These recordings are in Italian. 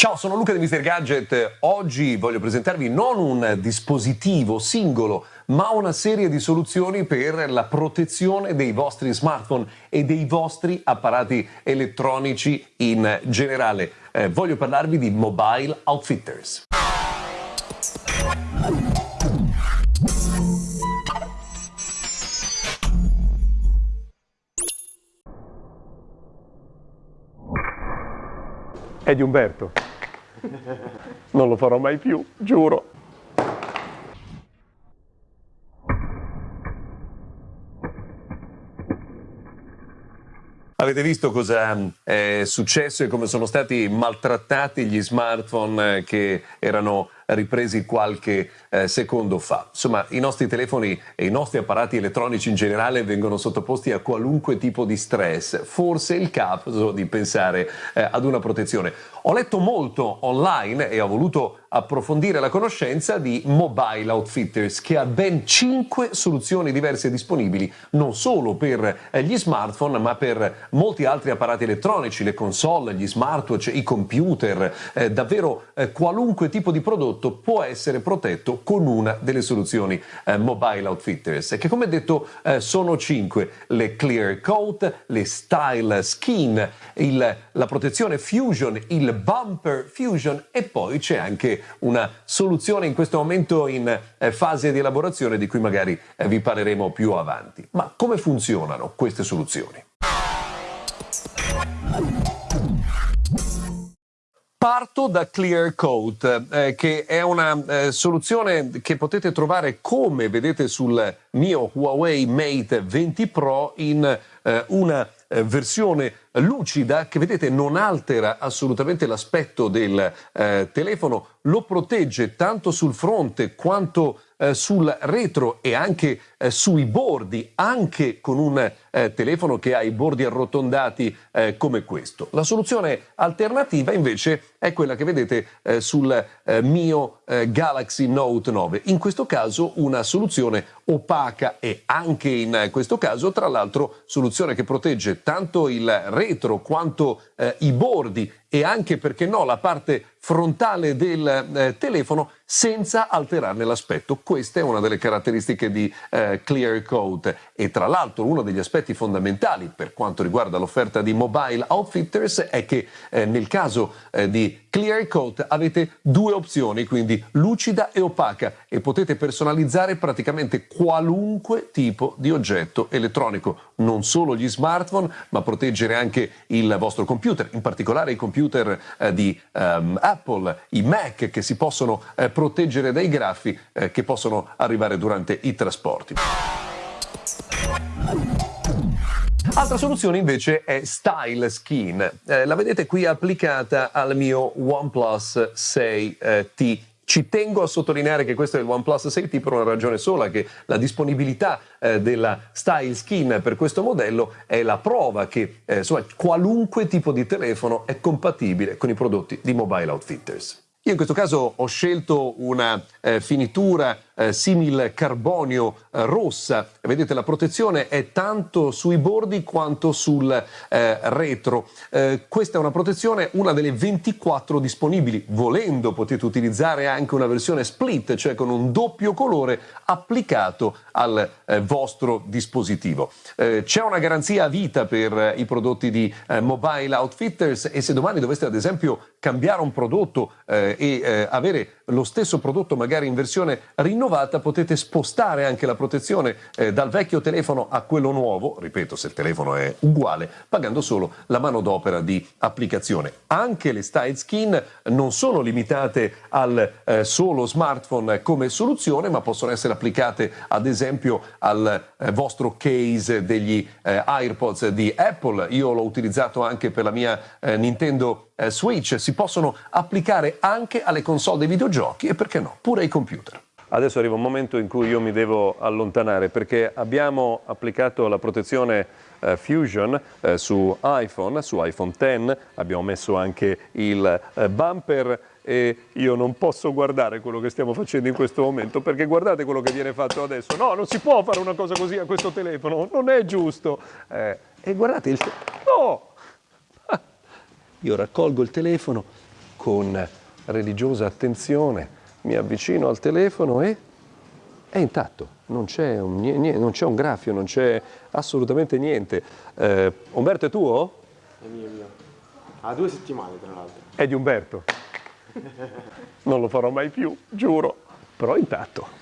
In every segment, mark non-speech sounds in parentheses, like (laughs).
Ciao, sono Luca di Mr. Gadget. Oggi voglio presentarvi non un dispositivo singolo, ma una serie di soluzioni per la protezione dei vostri smartphone e dei vostri apparati elettronici in generale. Eh, voglio parlarvi di Mobile Outfitters. È di Umberto. (laughs) Non lo farò mai più, giuro. Avete visto cosa è successo e come sono stati maltrattati gli smartphone eh, che erano ripresi qualche eh, secondo fa. Insomma, i nostri telefoni e i nostri apparati elettronici in generale vengono sottoposti a qualunque tipo di stress. Forse è il caso di pensare eh, ad una protezione. Ho letto molto online e ho voluto approfondire la conoscenza di Mobile Outfitters che ha ben 5 soluzioni diverse disponibili non solo per eh, gli smartphone ma per molti altri apparati elettronici, le console, gli smartwatch, i computer, eh, davvero eh, qualunque tipo di prodotto può essere protetto con una delle soluzioni eh, Mobile Outfitters, che come detto eh, sono cinque, le Clear Coat, le Style Skin, il, la protezione Fusion, il Bumper Fusion e poi c'è anche una soluzione in questo momento in eh, fase di elaborazione di cui magari eh, vi parleremo più avanti. Ma come funzionano queste soluzioni? Parto da Clear Coat, eh, che è una eh, soluzione che potete trovare come vedete sul mio Huawei Mate 20 Pro in eh, una eh, versione lucida che vedete non altera assolutamente l'aspetto del telefono, lo protegge tanto sul fronte quanto eh, sul retro e anche eh, sui bordi, anche con un eh, telefono che ha i bordi arrotondati eh, come questo. La soluzione alternativa invece è quella che vedete eh, sul eh, mio Galaxy Note 9. In questo caso una soluzione opaca e anche in questo caso tra l'altro soluzione che protegge tanto il retro quanto i bordi e anche, perché no, la parte frontale del eh, telefono senza alterarne l'aspetto. Questa è una delle caratteristiche di eh, Clear Coat e tra l'altro uno degli aspetti fondamentali per quanto riguarda l'offerta di Mobile Outfitters è che eh, nel caso eh, di Clear Coat avete due opzioni, quindi lucida e opaca e potete personalizzare praticamente qualunque tipo di oggetto elettronico, non solo gli smartphone, ma proteggere anche il vostro computer, in particolare i computer eh, di um, Apple, i Mac che si possono eh, proteggere dai graffi eh, che possono arrivare durante i trasporti. Altra soluzione invece è Style Skin. Eh, la vedete qui applicata al mio OnePlus 6T. Eh, ci tengo a sottolineare che questo è il OnePlus 6T per una ragione sola, che la disponibilità eh, della Style Skin per questo modello è la prova che eh, insomma, qualunque tipo di telefono è compatibile con i prodotti di Mobile Outfitters. Io in questo caso ho scelto una eh, finitura eh, simil carbonio eh, rossa. Vedete la protezione è tanto sui bordi quanto sul eh, retro. Eh, questa è una protezione, una delle 24 disponibili. Volendo potete utilizzare anche una versione split, cioè con un doppio colore applicato al eh, vostro dispositivo. Eh, c'è una garanzia a vita per i prodotti di Mobile Outfitters e se domani doveste ad esempio cambiare un prodotto e avere lo stesso prodotto magari in versione rinnovata, rinnovata potete spostare anche la protezione eh, dal vecchio telefono a quello nuovo, ripeto se il telefono è uguale, pagando solo la manodopera di applicazione. Anche le style skin non sono limitate al eh, solo smartphone come soluzione, ma possono essere applicate ad esempio al eh, vostro case degli eh, AirPods di Apple. Io l'ho utilizzato anche per la mia eh, Nintendo eh, Switch. Si possono applicare anche alle console dei videogiochi e perché no, pure ai computer. Adesso arriva un momento in cui io mi devo allontanare perché abbiamo applicato la protezione eh, Fusion eh, su iPhone, su iPhone X, abbiamo messo anche il eh, bumper e io non posso guardare quello che stiamo facendo in questo momento perché guardate quello che viene fatto adesso. No, non si può fare una cosa così a questo telefono, non è giusto. Eh, e guardate il... No! (laughs) io raccolgo il telefono con religiosa attenzione mi avvicino al telefono e è intatto, non c'è un, non c'è un graffio, non c'è assolutamente niente. Eh, Umberto è tuo? È mio, mio. Ha due settimane tra l'altro. È di Umberto. non lo farò mai più, giuro, però intatto.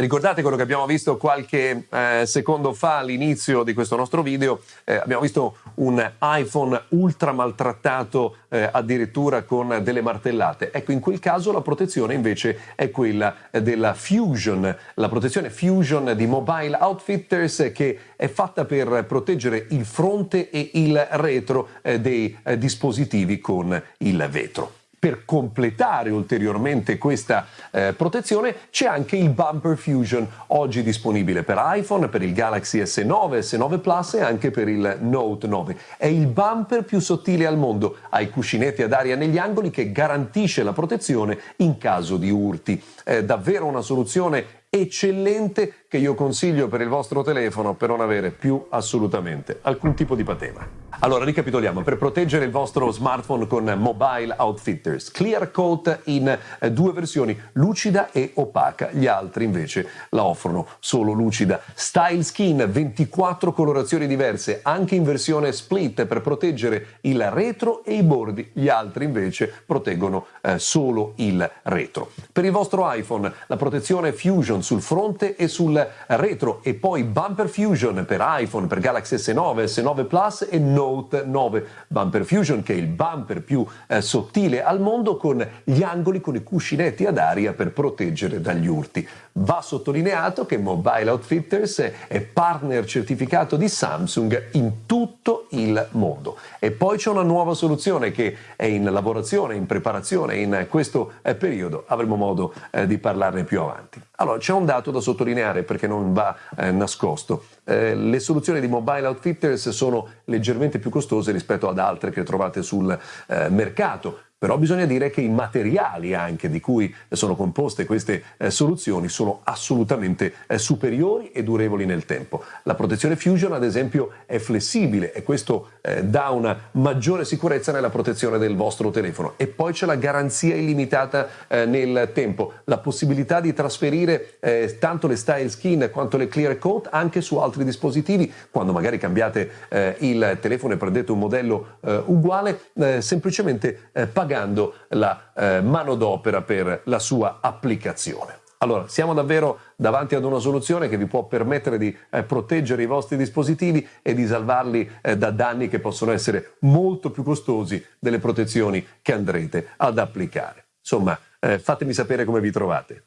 Ricordate quello che abbiamo visto qualche eh, secondo fa all'inizio di questo nostro video? Eh, abbiamo visto un iPhone ultra maltrattato eh, addirittura con delle martellate. Ecco, in quel caso la protezione invece è quella della Fusion, la protezione Fusion di Mobile Outfitters che è fatta per proteggere il fronte e il retro eh, dei eh, dispositivi con il vetro per completare ulteriormente questa eh, protezione c'è anche il Bumper Fusion, oggi disponibile per iPhone, per il Galaxy S9, S9 Plus e anche per il Note 9. È il bumper più sottile al mondo, ha i cuscinetti ad aria negli angoli che garantisce la protezione in caso di urti. È davvero una soluzione eccellente che io consiglio per il vostro telefono per non avere più assolutamente alcun tipo di patema. Allora, ricapitoliamo, per proteggere il vostro smartphone con Mobile Outfitters, Clear Coat in eh, due versioni, lucida e opaca, gli altri invece la offrono solo lucida. Style Skin, 24 colorazioni diverse, anche in versione split per proteggere il retro e i bordi, gli altri invece proteggono eh, solo il retro. Per il vostro iPhone, la protezione Fusion sul fronte e sul retro e poi Bumper Fusion per iPhone, per Galaxy S9, S9 Plus e Note 9. Bumper Fusion che è il bumper più eh, sottile al mondo con gli angoli con i cuscinetti ad aria per proteggere dagli urti. Va sottolineato che Mobile Outfitters è partner certificato di Samsung in tutto il mondo. E poi c'è una nuova soluzione che è in lavorazione, in preparazione in questo eh, periodo. Avremo modo eh, di parlarne più avanti. Allora, c'è un dato da sottolineare perché non va eh, nascosto. Le soluzioni di Mobile Outfitters sono leggermente più costose rispetto ad altre che trovate sul mercato però bisogna dire che i materiali anche di cui sono composte queste eh, soluzioni sono assolutamente eh, superiori e durevoli nel tempo. La protezione Fusion ad esempio è flessibile e questo eh, dà una maggiore sicurezza nella protezione del vostro telefono. E poi c'è la garanzia illimitata eh, nel tempo, la possibilità di trasferire eh, tanto le style skin quanto le clear coat anche su altri dispositivi. Quando magari cambiate eh, il telefono e prendete un modello uguale semplicemente pagate pagando la eh, manodopera per la sua applicazione. Allora, siamo davvero davanti ad una soluzione che vi può permettere di eh, proteggere i vostri dispositivi e di salvarli eh, da danni che possono essere molto più costosi delle protezioni che andrete ad applicare. Insomma, eh, fatemi sapere come vi trovate.